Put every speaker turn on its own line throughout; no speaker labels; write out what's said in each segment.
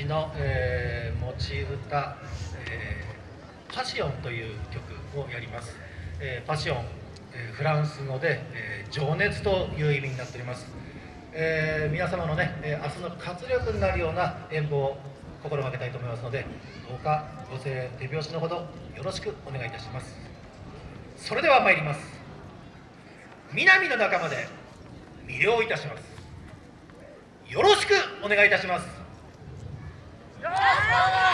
ちの、えー、持ち歌、えー、パシオンという曲をやります、えー、パシオン、えー、フランス語で、えー、情熱という意味になっております、えー、皆様のね、えー、明日の活力になるような演舞を心がけたいと思いますのでどうかご声手拍子のほどよろしくお願いいたします。それでは参ります。南の仲間で魅了いたします。よろしくお願いいたします。よろ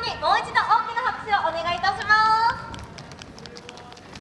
にもう
一度